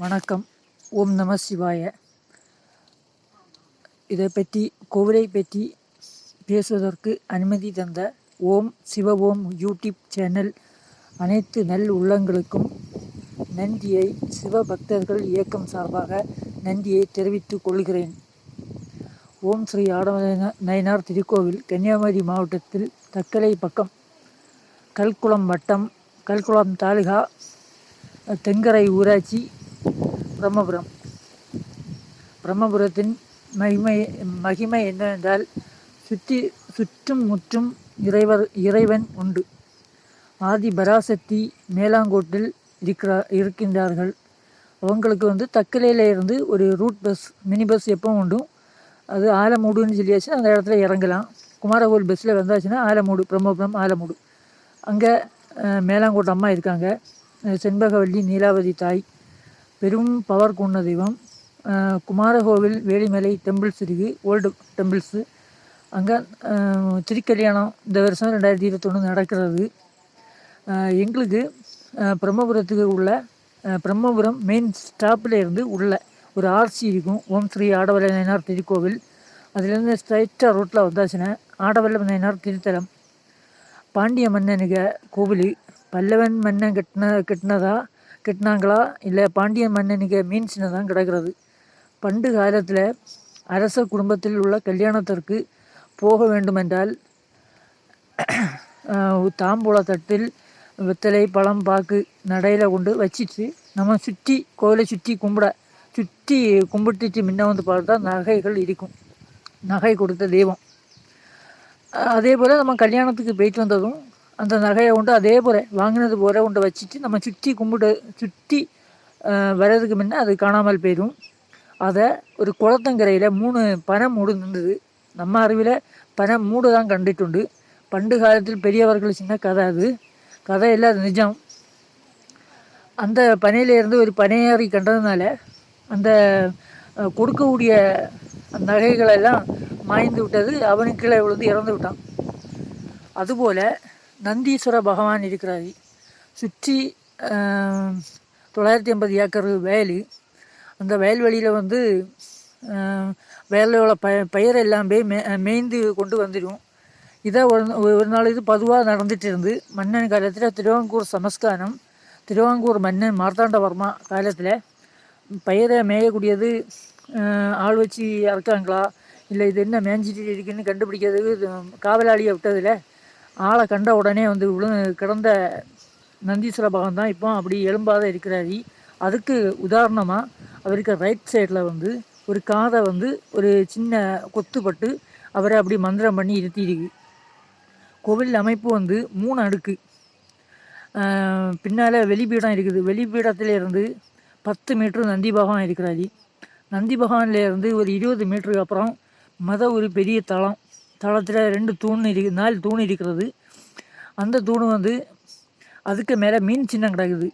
வணக்கம். ஓம் நம சிவாய. இதை பற்றி கோவிலை பற்றி பேசுவதற்கு அனுமதி தந்த ஓம் சிவ ஓம் யூடியூப் சேனல் அனைத்து நல் உள்ளங்களுக்கும் நன்றியை சிவ பக்தர்கள் இயக்கம் சார்பாக நன்றியை தெரிவித்துக் கொள்கிறேன். ஓம் ஸ்ரீ ஆடவ நயனார் திருக்கோவில் கன்னியாகுமரி மாவட்டத்தில் தக்கலை பக்கம் கல்குளம் வட்டம் கல்குளம் தாலுகா தெங்கரை ஊராட்சி பிரம்மபுரம். பிரம்மபுரத்தின் மகிமை மகிமை என்னவென்றால் சுற்றி சுற்றும் முற்றும் இறைவர் இறைவன் உண்டு. ஆதி பராசக்தி மேலாங்கோட்டில் இருக்கிறா இருக்கின்றார்கள். அவங்களுக்கு வந்து தக்கலையில் இருந்து ஒரு ரூட் பஸ் மினி பஸ் எப்பவும் உண்டும் அது ஆலமூடுன்னு சொல்லியாச்சு அந்த இடத்துல இறங்கலாம். குமாரகோவில் பஸ்ஸில் வந்தாச்சுன்னா ஆலமூடு பிரம்மபுரம் ஆலமூடு. அங்கே மேலாங்கோட்டை அம்மா இருக்காங்க. செண்பகவல்லி நீலாவதி தாய். பெரும் பவர் கொண்ட தெய்வம். குமாரகோவில் வேலிமலை டெம்பிள்ஸ் இருக்குது ஓல்டு டெம்பிள்ஸு அங்கே திருக்கல்யாணம் இந்த வருஷம் ரெண்டாயிரத்தி இருபத்தொன்று நடக்கிறது. எங்களுக்கு பிரம்மபுரத்துக்கு உள்ள பிரம்மபுரம் மெயின் ஸ்டாப்பில் இருந்து உள்ள ஒரு ஆர்சி இருக்கும். ஓம் ஸ்ரீ ஆடவல்ல நயனார் திருக்கோவில். அதுலேருந்து ஸ்ட்ரைட்டாக ரோட்டில் வந்தாச்சுன்னா ஆடவல்ல நயனார் திருத்தலம். பாண்டிய மன்னனுக்கு கோவில். பல்லவன் மன்னன் கட்டின கட்டினதா கட்டினாங்களா? இல்லை பாண்டிய மன்னனுக்கு மீன் சின்னதான் கிடக்கிறது. பண்டு காலத்தில் அரச குடும்பத்தில் உள்ள கல்யாணத்திற்கு போக வேண்டுமென்றால் தாம்பூல தட்டில் வெத்தலை பழம் பாக்கு நடையில் கொண்டு வச்சிட்டு நம்ம சுற்றி கோயிலை சுற்றி கும்பிட சுற்றி கும்பிட்டுட்டு முன்ன வந்து பார்த்தா நகைகள் இருக்கும். நகை கொடுத்த தெய்வம். அதே போல் நம்ம கல்யாணத்துக்கு போயிட்டு வந்ததும் அந்த நகையை கொண்டு அதே போல் வாங்கினது போல கொண்டு வச்சுட்டு நம்ம சுற்றி கும்பிட்டு சுற்றி வர்றதுக்கு முன்னே அது காணாமல் போயிடும். அதை ஒரு குளத்தங்கரையில் மூணு பனை மூடு நின்றுது. நம்ம அறிவில் பனை மூடு தான் கண்டுட்டுண்டு பண்டு காலத்தில் பெரியவர்கள் சின்ன கதை அது. கதை இல்லை அது நிஜம். அந்த பனையிலேருந்து ஒரு பனையாறி கண்டதுனால அந்த கொடுக்கக்கூடிய நகைகளெல்லாம் மாய்ந்து விட்டது. அவனுக்கு கீழே விழுந்து இறந்து விட்டான். அதுபோல் நந்தீஸ்வர பகவான் இருக்கிறார். சுற்றி தொள்ளாயிரத்தி ஐம்பது ஏக்கர் வயல் அந்த வயல்வெளியில் வந்து வயலோட ப பயிர் எல்லாமே போய் மே மேய்ந்து கொண்டு வந்துடும் இதை ஒரு ஒரு நாள் இது பதுவாக நடந்துட்டு இருந்து மன்னன் காலத்தில் திருவாங்கூர் சமஸ்காரம் திருவாங்கூர் மன்னன் மார்த்தாண்டவர்மா காலத்தில் பயிரை மேயக்கூடியது ஆள் வச்சு இறக்காங்களா இல்லை இது என்ன மேய்ஞ்சிட்டு இருக்குன்னு கண்டுபிடிக்கிறதுக்கு காவலாளியை விட்டதில்லை ஆளை கண்ட உடனே வந்து விழு கிடந்த நந்தீஸ்வர பகவான் தான் இப்போ அப்படி எலும்பாத இருக்கிறாரு. அதுக்கு உதாரணமாக அவருக்கு ரைட் சைடில் வந்து ஒரு காதை வந்து ஒரு சின்ன கொத்துப்பட்டு அவரை அப்படி மந்திரம் பண்ணி இருத்திருக்கு. கோவில் அமைப்பு வந்து மூணு அடுக்கு. பின்னால் வெளிப்பீடம் இருக்குது. வெளிப்பீடத்திலேருந்து பத்து மீட்ரு நந்தி பகவான் இருக்கிறாரு. நந்தி பகவான்லேருந்து ஒரு இருபது மீட்டருக்கு அப்புறம் மத ஒரு பெரிய தளம். தளத்தில் ரெண்டு தூண் இருக்கு நாலு தூண் இருக்கிறது. அந்த தூண் வந்து அதுக்கு மேலே மீன் சின்னம் கிடக்குது.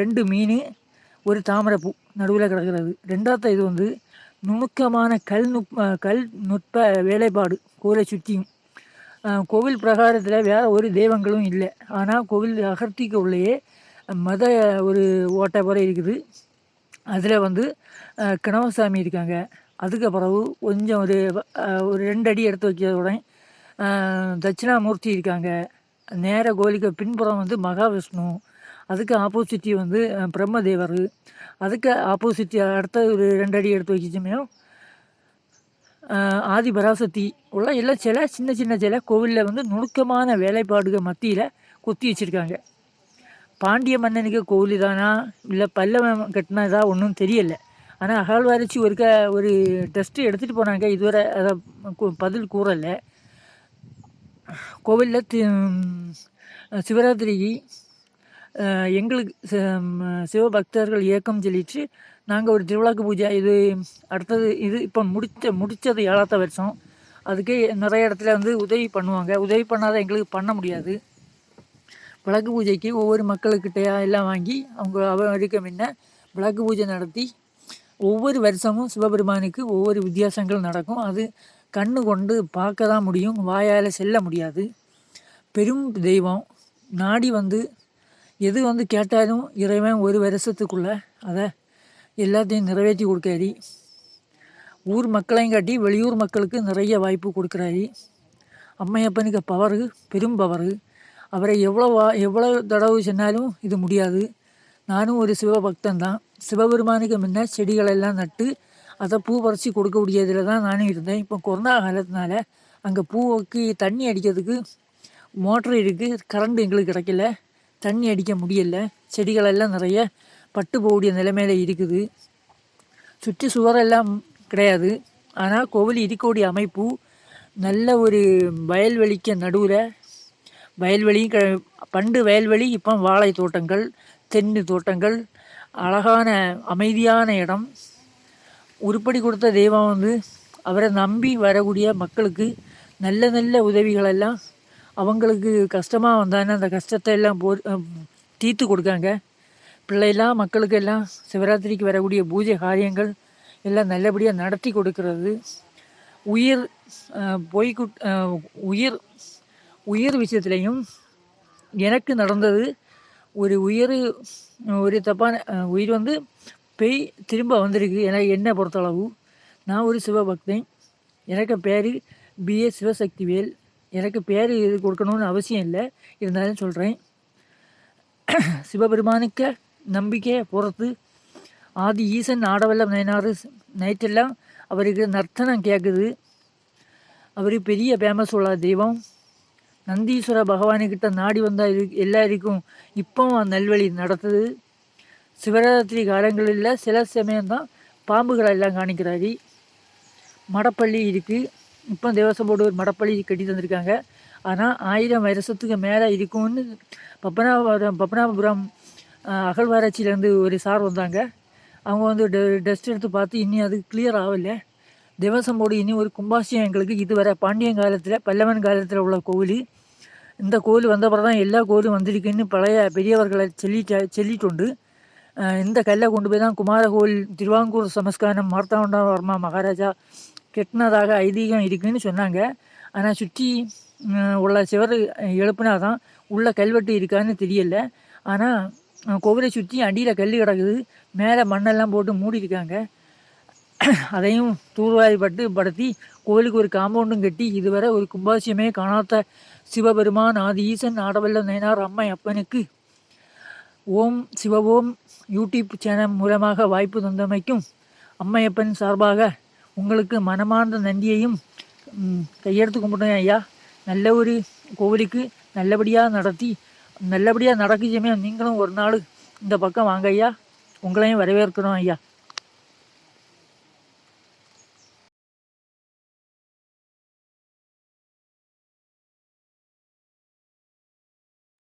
ரெண்டு மீன் ஒரு தாமரைப்பூ நடுவில் கிடக்கிறது. ரெண்டாவது இது வந்து நுணுக்கமான கல் நுட் கல் நுட்ப வேலைப்பாடு கோவிலை சுற்றியும். கோவில் பிரகாரத்தில் வேறு ஒரு தெய்வங்களும் இல்லை. ஆனால் கோவில் அகர்த்திக்கு உள்ளேயே மத ஒரு ஓட்டை போல இருக்குது. அதில் வந்து கிணவசாமி இருக்காங்க. அதுக்கு பிறகு கொஞ்சம் ஒரு ஒரு ரெண்டு அடி எடுத்து வைக்கிறத தட்சிணாமூர்த்தி இருக்காங்க. நேர கோலிக்கு பின்புறம் வந்து மகாவிஷ்ணு அதுக்கு ஆப்போசிட்டி வந்து பிரம்மதேவர். அதுக்கு ஆப்போசிட்டி அடுத்த ஒரு ரெண்டு அடி எடுத்து வச்சுச்சுமே ஆதி பராசக்தி உள்ள எல்லாம் சில சின்ன சின்ன சில கோவிலில் வந்து நுணுக்கமான வேலைப்பாடுகள் மத்தியில் குத்தி வச்சுருக்காங்க. பாண்டிய மன்னனுக்கு கோவில் தானா இல்லை பல்லவன் கட்டினதா? ஒன்றும் தெரியலை. ஆனால் அகழ்வாராய்ச்சி ஒருக்க ஒரு டெஸ்ட்டு எடுத்துகிட்டு போனாங்க. இதுவரை அதை பதில் கூறலை. கோவிலில் சிவராத்திரிக்கு எங்களுக்கு சிவபக்தர்கள் இயக்கம் சொல்லிட்டு நாங்கள் ஒரு திருவிழாக்கு பூஜை இது அடுத்தது இது இப்போ முடித்த முடித்தது ஏழாத்த வருஷம். அதுக்கு நிறைய இடத்துல வந்து உதவி பண்ணுவாங்க. உதவி பண்ணாத எங்களுக்கு பண்ண முடியாது. விளக்கு பூஜைக்கு ஒவ்வொரு மக்களுக்கிட்டையா எல்லாம் வாங்கி அவங்க அவ அடிக்க முன்ன விளக்கு பூஜை நடத்தி ஒவ்வொரு வருஷமும் சிவபெருமானுக்கு ஒவ்வொரு வித்தியாசங்கள் நடக்கும். அது கண்ணு கொண்டு பார்க்க தான் முடியும். வாயால் செல்ல முடியாது. பெரும் தெய்வம். நாடி வந்து எது வந்து கேட்டாலும் இறைவன் ஒரு வருஷத்துக்குள்ளே அதை எல்லாத்தையும் நிறைவேற்றி கொடுக்காரு ஊர் மக்களையும் காட்டி வெளியூர் மக்களுக்கு நிறைய வாய்ப்பு கொடுக்குறாரு. அம்மையப்பனுக்கு பவரு பெரும் பவரு. அவரை எவ்வளோ வா- எவ்வளோ தடவை சொன்னாலும் இது முடியாது. நானும் ஒரு சிவபக்தன் தான் சிவபெருமானுக்கு முன்ன செடிகளெல்லாம் நட்டு அதை பூ பறித்து கொடுக்கக்கூடியதில் தான் நானும் இருந்தேன். இப்போ கொரோனா காலத்தினால அங்கே பூவுக்கு தண்ணி அடிக்கிறதுக்கு மோட்ரு இருக்குது கரண்ட் எங்களுக்கு கிடைக்கல. தண்ணி அடிக்க முடியல. செடிகளெல்லாம் நிறைய பட்டு போகக்கூடிய நிலைமையில் இருக்குது. சுற்றி சுவரெல்லாம் கிடையாது. ஆனால் கோவில் இருக்கக்கூடிய அமைப்பு நல்ல ஒரு வயல்வெளிக்கு நடுவில் வயல்வெளி க பண்டு வயல்வெளி இப்போ வாழை தோட்டங்கள் தென்னு தோட்டங்கள் அழகான அமைதியான இடம். உருப்படி கொடுத்த தெய்வம் வந்து அவரை நம்பி வரக்கூடிய மக்களுக்கு நல்ல நல்ல உதவிகளெல்லாம் அவங்களுக்கு கஷ்டமாக வந்தாங்கன்னா அந்த கஷ்டத்தை எல்லாம் போ தீர்த்து கொடுக்காங்க. பிள்ளைலாம் மக்களுக்கு எல்லாம் சிவராத்திரிக்கு வரக்கூடிய பூஜை காரியங்கள் எல்லாம் நல்லபடியாக நடத்தி கொடுக்கறது. உயிர் பொய் உயிர் உயிர் விஷயத்துலேயும் எனக்கு நடந்தது. ஒரு உயிர் ஒரு தப்பான உயிர் வந்து பேய் திரும்ப வந்திருக்கு. எனக்கு என்னை பொறுத்தளவு நான் ஒரு சிவபக்தன். எனக்கு பேர் பிஏ சிவசக்திவேல். எனக்கு பேர் இது கொடுக்கணும்னு அவசியம் இல்லை. இருந்தாலும் சொல்கிறேன் சிவபெருமானுக்கு நம்பிக்கையை பொறுத்து ஆதி ஈசன் ஆடவல்ல நயனாறு நைட்டெல்லாம் அவருக்கு நர்த்தனம் கேட்குது அவர் பெரிய ஃபேமஸ் உள்ள தெய்வம். நந்தீஸ்வர பகவானுக்கிட்ட நாடி வந்தால் இரு எல்லாருக்கும் இப்போவும் நல்வழி நடத்துது சிவராத்திரி காலங்களில் சில சமயம்தான் பாம்புகளை எல்லாம் காணிக்கிறாரு. மடப்பள்ளி இருக்குது இப்போ தேவசம் போர்டு ஒரு மடப்பள்ளி கட்டி தந்திருக்காங்க. ஆனால் ஆயிரம் வருஷத்துக்கு மேலே இருக்கும்னு பப்பனாபுரம் பப்பனாபுரம் அகழ்வாராய்ச்சியிலேருந்து ஒரு சார் வந்தாங்க. அவங்க வந்து டெஸ்ட் எடுத்து பார்த்து இன்னும் அது கிளியர் ஆகலை. தேவசம்போடு இனி ஒரு கும்பாசியம் எங்களுக்கு இதுவரை பாண்டியன் காலத்தில் பல்லவன் காலத்தில் உள்ள கோவில். இந்த கோவில் வந்தப்பறம் தான் எல்லா கோவிலும் வந்திருக்குன்னு பழைய பெரியவர்களை சொல்லிட்டு சொல்லிட்டுண்டு. இந்த கல்லை கொண்டு போய் தான் குமார கோவில் திருவாங்கூர் சமஸ்காரம் மார்த்தாண்டவர்மா மகாராஜா கெட்டினதாக ஐதீகம் இருக்குன்னு சொன்னாங்க. ஆனால் சுற்றி உள்ள சிவர் எழுப்புனா தான் உள்ள கல்வெட்டு இருக்கான்னு தெரியல. ஆனால் கோவிலை சுற்றி அடியில் கல் கிடக்குது. மேலே மண்ணெல்லாம் போட்டு மூடி இருக்காங்க அதையும் தூர்வாரிப்பட்டு படுத்தி கோவிலுக்கு ஒரு காம்பவுண்டும் கட்டி இதுவரை ஒரு கும்பாசியமே காணாத சிவபெருமான் ஆதி ஈசன் ஆடவல்ல நயனார் அம்மை அப்பனுக்கு ஓம் சிவஓம் யூடியூப் சேனல் மூலமாக வாய்ப்பு தந்தமைக்கும் அம்மையப்பன் சார்பாக உங்களுக்கு மனமார்ந்த நன்றியையும் கையெடுத்து கும்பிட்டேன் ஐயா. நல்ல ஒரு கோவிலுக்கு நல்லபடியாக நடத்தி நல்லபடியாக நடக்குச்சுமே நீங்களும் ஒரு நாள் இந்த பக்கம் வாங்க ஐயா. உங்களையும் வரவேற்கிறோம் ஐயா.